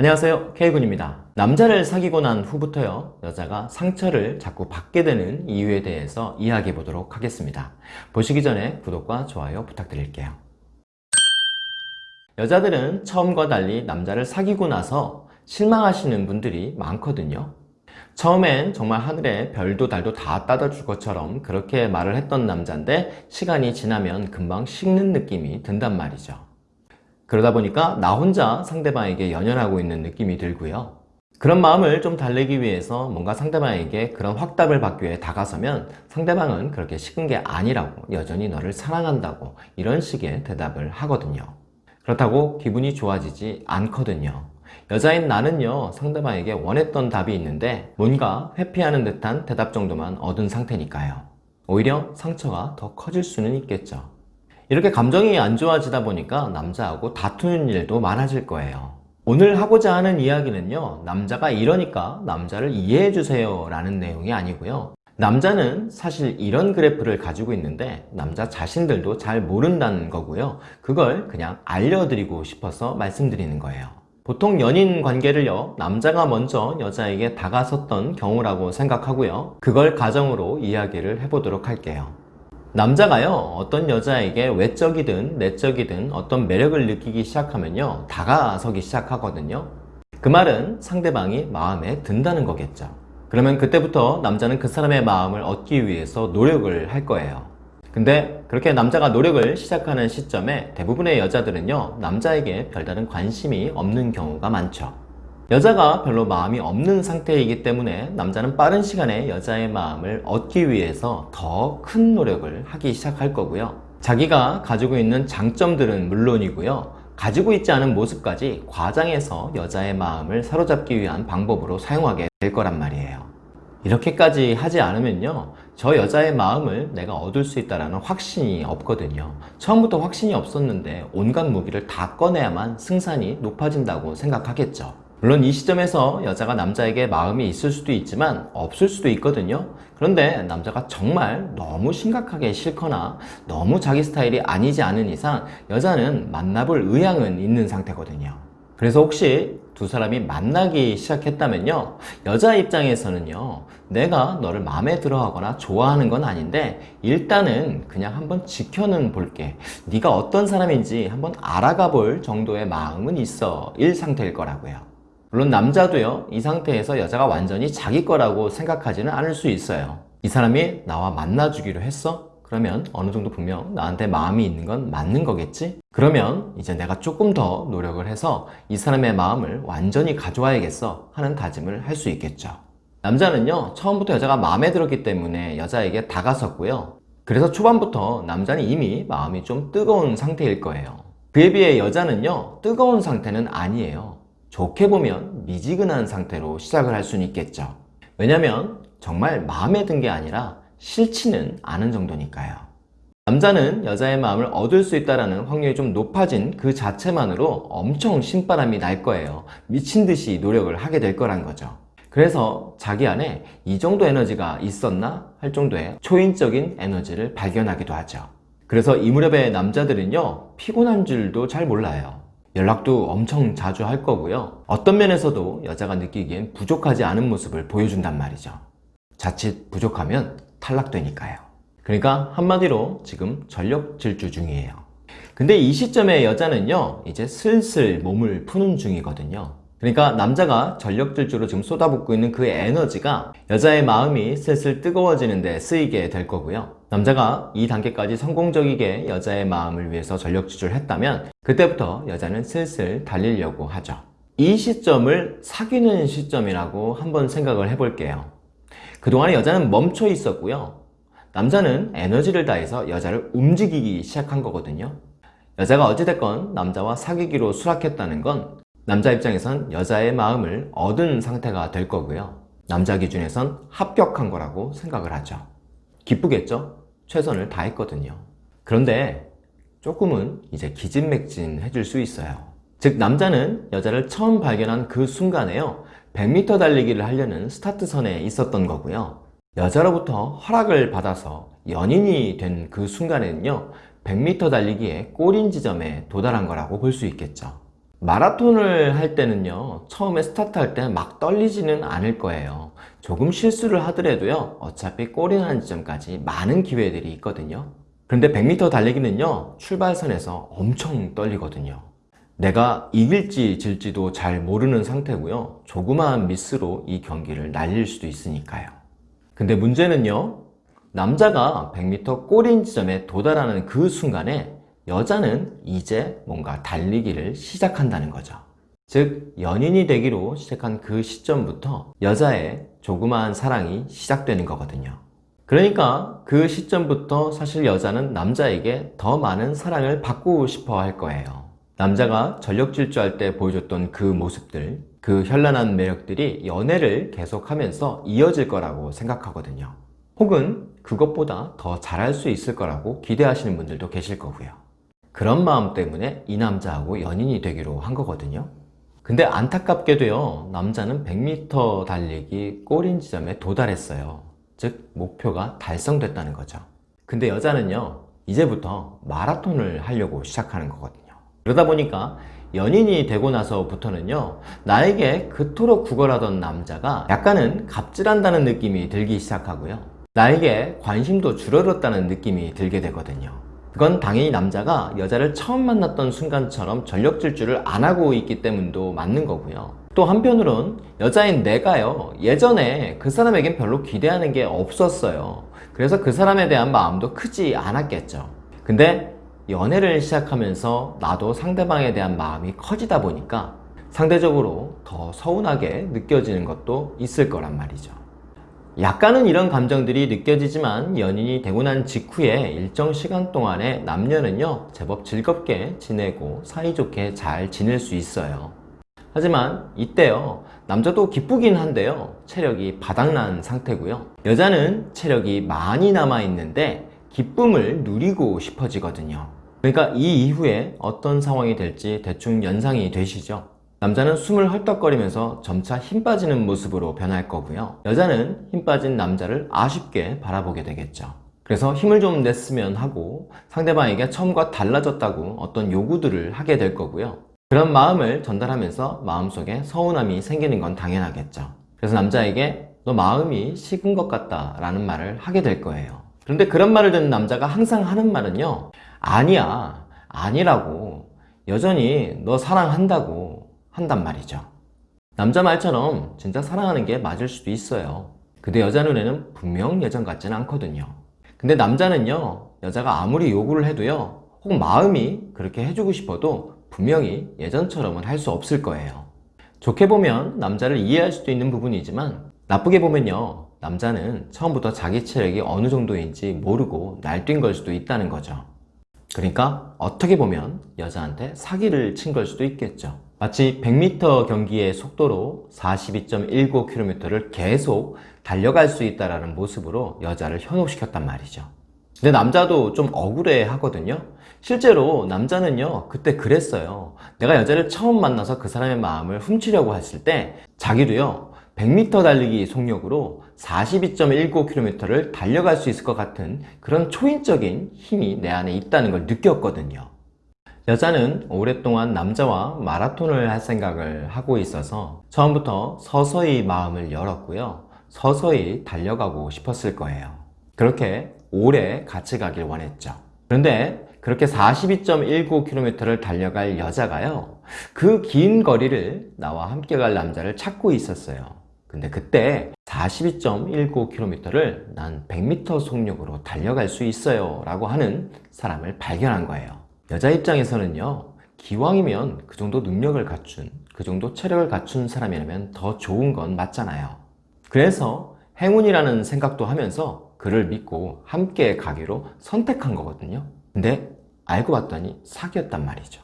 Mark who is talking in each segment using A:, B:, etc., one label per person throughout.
A: 안녕하세요. K군입니다. 남자를 사귀고 난 후부터요 여자가 상처를 자꾸 받게 되는 이유에 대해서 이야기해 보도록 하겠습니다. 보시기 전에 구독과 좋아요 부탁드릴게요. 여자들은 처음과 달리 남자를 사귀고 나서 실망하시는 분들이 많거든요. 처음엔 정말 하늘에 별도 달도 다 따다 줄 것처럼 그렇게 말을 했던 남자인데 시간이 지나면 금방 식는 느낌이 든단 말이죠 그러다 보니까 나 혼자 상대방에게 연연하고 있는 느낌이 들고요. 그런 마음을 좀 달래기 위해서 뭔가 상대방에게 그런 확답을 받기 위해 다가서면 상대방은 그렇게 식은 게 아니라고 여전히 너를 사랑한다고 이런 식의 대답을 하거든요. 그렇다고 기분이 좋아지지 않거든요. 여자인 나는요 상대방에게 원했던 답이 있는데 뭔가 회피하는 듯한 대답 정도만 얻은 상태니까요. 오히려 상처가 더 커질 수는 있겠죠. 이렇게 감정이 안 좋아지다 보니까 남자하고 다투는 일도 많아질 거예요. 오늘 하고자 하는 이야기는요 남자가 이러니까 남자를 이해해 주세요 라는 내용이 아니고요. 남자는 사실 이런 그래프를 가지고 있는데 남자 자신들도 잘 모른다는 거고요. 그걸 그냥 알려드리고 싶어서 말씀드리는 거예요. 보통 연인 관계를요 남자가 먼저 여자에게 다가섰던 경우라고 생각하고요. 그걸 가정으로 이야기를 해보도록 할게요 남자가요 어떤 여자에게 외적이든 내적이든 어떤 매력을 느끼기 시작하면요 다가서기 시작하거든요. 그 말은 상대방이 마음에 든다는 거겠죠. 그러면 그때부터 남자는 그 사람의 마음을 얻기 위해서 노력을 할 거예요. 근데 그렇게 남자가 노력을 시작하는 시점에 대부분의 여자들은요 남자에게 별다른 관심이 없는 경우가 많죠 여자가 별로 마음이 없는 상태이기 때문에 남자는 빠른 시간에 여자의 마음을 얻기 위해서 더 큰 노력을 하기 시작할 거고요. 자기가 가지고 있는 장점들은 물론이고요. 가지고 있지 않은 모습까지 과장해서 여자의 마음을 사로잡기 위한 방법으로 사용하게 될 거란 말이에요. 이렇게까지 하지 않으면요 저 여자의 마음을 내가 얻을 수 있다는 확신이 없거든요. 처음부터 확신이 없었는데 온갖 무기를 다 꺼내야만 승산이 높아진다고 생각하겠죠 물론 이 시점에서 여자가 남자에게 마음이 있을 수도 있지만 없을 수도 있거든요. 그런데 남자가 정말 너무 심각하게 싫거나 너무 자기 스타일이 아니지 않은 이상 여자는 만나볼 의향은 있는 상태거든요. 그래서 혹시 두 사람이 만나기 시작했다면요. 여자 입장에서는요. 내가 너를 마음에 들어 하거나 좋아하는 건 아닌데 일단은 그냥 한번 지켜는 볼게. 네가 어떤 사람인지 한번 알아가 볼 정도의 마음은 있어. 일 상태일 거라고요 물론 남자도요 이 상태에서 여자가 완전히 자기 거라고 생각하지는 않을 수 있어요. 이 사람이 나와 만나주기로 했어? 그러면 어느 정도 분명 나한테 마음이 있는 건 맞는 거겠지? 그러면 이제 내가 조금 더 노력을 해서 이 사람의 마음을 완전히 가져와야겠어 하는 다짐을 할 수 있겠죠. 남자는요 처음부터 여자가 마음에 들었기 때문에 여자에게 다가섰고요. 그래서 초반부터 남자는 이미 마음이 좀 뜨거운 상태일 거예요. 그에 비해 여자는요 뜨거운 상태는 아니에요 좋게 보면 미지근한 상태로 시작을 할 수는 있겠죠. 왜냐면 정말 마음에 든 게 아니라 싫지는 않은 정도니까요. 남자는 여자의 마음을 얻을 수 있다는 확률이 좀 높아진 그 자체만으로 엄청 신바람이 날 거예요. 미친 듯이 노력을 하게 될 거란 거죠. 그래서 자기 안에 이 정도 에너지가 있었나 할 정도의 초인적인 에너지를 발견하기도 하죠. 그래서 이 무렵의 남자들은요 피곤한 줄도 잘 몰라요 연락도 엄청 자주 할 거고요. 어떤 면에서도 여자가 느끼기엔 부족하지 않은 모습을 보여준단 말이죠. 자칫 부족하면 탈락되니까요. 그러니까 한마디로 지금 전력 질주 중이에요. 근데 이 시점에 여자는요 이제 슬슬 몸을 푸는 중이거든요. 그러니까 남자가 전력 질주로 지금 쏟아붓고 있는 그 에너지가 여자의 마음이 슬슬 뜨거워지는 데 쓰이게 될 거고요 남자가 이 단계까지 성공적이게 여자의 마음을 위해서 전력 질주를 했다면 그때부터 여자는 슬슬 달리려고 하죠. 이 시점을 사귀는 시점이라고 한번 생각을 해볼게요. 그동안에 여자는 멈춰 있었고요. 남자는 에너지를 다해서 여자를 움직이기 시작한 거거든요. 여자가 어찌됐건 남자와 사귀기로 수락했다는 건 남자 입장에선 여자의 마음을 얻은 상태가 될 거고요. 남자 기준에선 합격한 거라고 생각을 하죠. 기쁘겠죠? 최선을 다했거든요. 그런데 조금은 이제 기진맥진 해질 수 있어요. 즉 남자는 여자를 처음 발견한 그 순간에요. 100m 달리기를 하려는 스타트선에 있었던 거고요. 여자로부터 허락을 받아서 연인이 된 그 순간에는요 100m 달리기의 골인 지점에 도달한 거라고 볼 수 있겠죠. 마라톤을 할 때는요, 처음에 스타트 할 때 막 떨리지는 않을 거예요. 조금 실수를 하더라도요, 어차피 골인하는 지점까지 많은 기회들이 있거든요. 그런데 100m 달리기는요, 출발선에서 엄청 떨리거든요. 내가 이길지 질지도 잘 모르는 상태고요. 조그마한 미스로 이 경기를 날릴 수도 있으니까요. 근데 문제는요, 남자가 100m 골인 지점에 도달하는 그 순간에 여자는 이제 뭔가 달리기를 시작한다는 거죠. 즉, 연인이 되기로 시작한 그 시점부터 여자의 조그마한 사랑이 시작되는 거거든요. 그러니까 그 시점부터 사실 여자는 남자에게 더 많은 사랑을 받고 싶어 할 거예요. 남자가 전력 질주할 때 보여줬던 그 모습들, 그 현란한 매력들이 연애를 계속하면서 이어질 거라고 생각하거든요. 혹은 그것보다 더 잘할 수 있을 거라고 기대하시는 분들도 계실 거고요. 그런 마음 때문에 이 남자하고 연인이 되기로 한 거거든요. 근데 안타깝게도요, 남자는 100m 달리기 골인 지점에 도달했어요. 즉, 목표가 달성됐다는 거죠. 근데 여자는요, 이제부터 마라톤을 하려고 시작하는 거거든요. 그러다 보니까 연인이 되고 나서부터는요, 나에게 그토록 구걸하던 남자가 약간은 갑질한다는 느낌이 들기 시작하고요. 나에게 관심도 줄어들었다는 느낌이 들게 되거든요. 그건 당연히 남자가 여자를 처음 만났던 순간처럼 전력 질주를 안 하고 있기 때문도 맞는 거고요. 또 한편으론 여자인 내가요, 예전에 그 사람에겐 별로 기대하는 게 없었어요. 그래서 그 사람에 대한 마음도 크지 않았겠죠. 근데 연애를 시작하면서 나도 상대방에 대한 마음이 커지다 보니까 상대적으로 더 서운하게 느껴지는 것도 있을 거란 말이죠. 약간은 이런 감정들이 느껴지지만 연인이 되고 난 직후에 일정 시간 동안에 남녀는요 제법 즐겁게 지내고 사이좋게 잘 지낼 수 있어요. 하지만 이때요 남자도 기쁘긴 한데요 체력이 바닥난 상태고요. 여자는 체력이 많이 남아 있는데 기쁨을 누리고 싶어지거든요. 그러니까 이 이후에 어떤 상황이 될지 대충 연상이 되시죠 남자는 숨을 헐떡거리면서 점차 힘 빠지는 모습으로 변할 거고요. 여자는 힘 빠진 남자를 아쉽게 바라보게 되겠죠. 그래서 힘을 좀 냈으면 하고 상대방에게 처음과 달라졌다고 어떤 요구들을 하게 될 거고요. 그런 마음을 전달하면서 마음속에 서운함이 생기는 건 당연하겠죠. 그래서 남자에게 너 마음이 식은 것 같다 라는 말을 하게 될 거예요. 그런데 그런 말을 듣는 남자가 항상 하는 말은요. 아니야, 아니라고. 여전히 너 사랑한다고. 한단 말이죠. 남자 말처럼 진짜 사랑하는 게 맞을 수도 있어요. 근데 여자 눈에는 분명 예전 같지는 않거든요. 근데 남자는요, 여자가 아무리 요구를 해도요, 혹 마음이 그렇게 해주고 싶어도 분명히 예전처럼은 할 수 없을 거예요. 좋게 보면 남자를 이해할 수도 있는 부분이지만 나쁘게 보면요, 남자는 처음부터 자기 체력이 어느 정도인지 모르고 날뛴 걸 수도 있다는 거죠. 그러니까 어떻게 보면 여자한테 사기를 친 걸 수도 있겠죠. 마치 100m 경기의 속도로 42.19km를 계속 달려갈 수 있다는 모습으로 여자를 현혹시켰단 말이죠. 근데 남자도 좀 억울해 하거든요. 실제로 남자는요, 그때 그랬어요. 내가 여자를 처음 만나서 그 사람의 마음을 훔치려고 했을 때 자기도요, 100m 달리기 속력으로 42.19km를 달려갈 수 있을 것 같은 그런 초인적인 힘이 내 안에 있다는 걸 느꼈거든요. 여자는 오랫동안 남자와 마라톤을 할 생각을 하고 있어서 처음부터 서서히 마음을 열었고요. 서서히 달려가고 싶었을 거예요. 그렇게 오래 같이 가길 원했죠. 그런데 그렇게 42.19km를 달려갈 여자가요. 그 긴 거리를 나와 함께 갈 남자를 찾고 있었어요. 근데 그때 42.19km를 난 100m 속력으로 달려갈 수 있어요 라고 하는 사람을 발견한 거예요. 여자 입장에서는요 기왕이면 그 정도 능력을 갖춘 그 정도 체력을 갖춘 사람이라면 더 좋은 건 맞잖아요. 그래서 행운이라는 생각도 하면서 그를 믿고 함께 가기로 선택한 거거든요. 근데 알고 봤더니 사기였단 말이죠.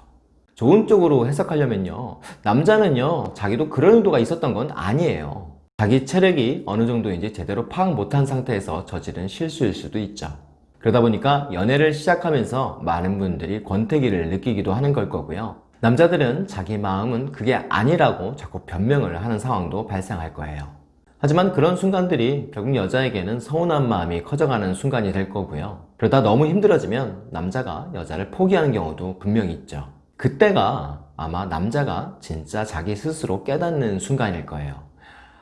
A: 좋은 쪽으로 해석하려면요 남자는요 자기도 그런 의도가 있었던 건 아니에요. 자기 체력이 어느 정도인지 제대로 파악 못한 상태에서 저지른 실수일 수도 있죠 그러다 보니까 연애를 시작하면서 많은 분들이 권태기를 느끼기도 하는 걸 거고요. 남자들은 자기 마음은 그게 아니라고 자꾸 변명을 하는 상황도 발생할 거예요. 하지만 그런 순간들이 결국 여자에게는 서운한 마음이 커져가는 순간이 될 거고요. 그러다 너무 힘들어지면 남자가 여자를 포기하는 경우도 분명히 있죠. 그때가 아마 남자가 진짜 자기 스스로 깨닫는 순간일 거예요.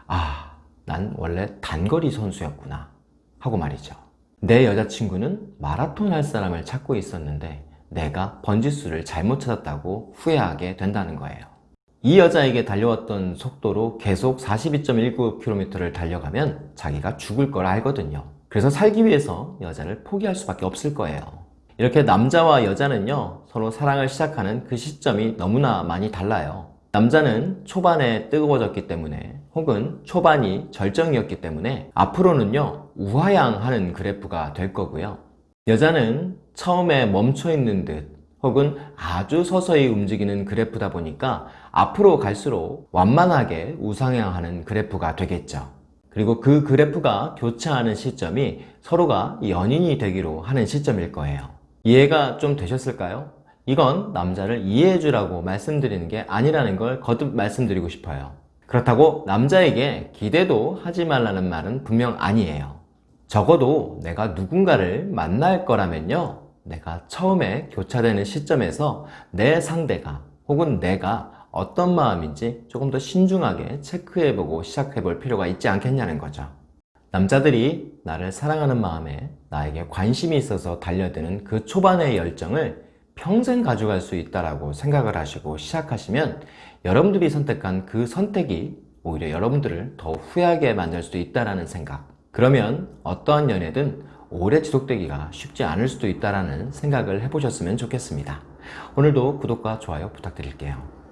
A: 아, 난 원래 단거리 선수였구나. 하고 말이죠. 내 여자친구는 마라톤 할 사람을 찾고 있었는데 내가 번지수를 잘못 찾았다고 후회하게 된다는 거예요. 이 여자에게 달려왔던 속도로 계속 42.19km를 달려가면 자기가 죽을 걸 알거든요. 그래서 살기 위해서 여자를 포기할 수밖에 없을 거예요. 이렇게 남자와 여자는요, 서로 사랑을 시작하는 그 시점이 너무나 많이 달라요. 남자는 초반에 뜨거워졌기 때문에 혹은 초반이 절정이었기 때문에 앞으로는요, 우하향하는 그래프가 될 거고요. 여자는 처음에 멈춰 있는 듯 혹은 아주 서서히 움직이는 그래프다 보니까 앞으로 갈수록 완만하게 우상향하는 그래프가 되겠죠. 그리고 그 그래프가 교차하는 시점이 서로가 연인이 되기로 하는 시점일 거예요. 이해가 좀 되셨을까요? 이건 남자를 이해해 주라고 말씀드리는 게 아니라는 걸 거듭 말씀드리고 싶어요. 그렇다고 남자에게 기대도 하지 말라는 말은 분명 아니에요. 적어도 내가 누군가를 만날 거라면요. 내가 처음에 교차되는 시점에서 내 상대가 혹은 내가 어떤 마음인지 조금 더 신중하게 체크해보고 시작해볼 필요가 있지 않겠냐는 거죠. 남자들이 나를 사랑하는 마음에 나에게 관심이 있어서 달려드는 그 초반의 열정을 평생 가져갈 수 있다라고 생각을 하시고 시작하시면 여러분들이 선택한 그 선택이 오히려 여러분들을 더 후회하게 만들 수도 있다라는 생각. 그러면 어떠한 연애든 오래 지속되기가 쉽지 않을 수도 있다라는 생각을 해보셨으면 좋겠습니다. 오늘도 구독과 좋아요 부탁드릴게요.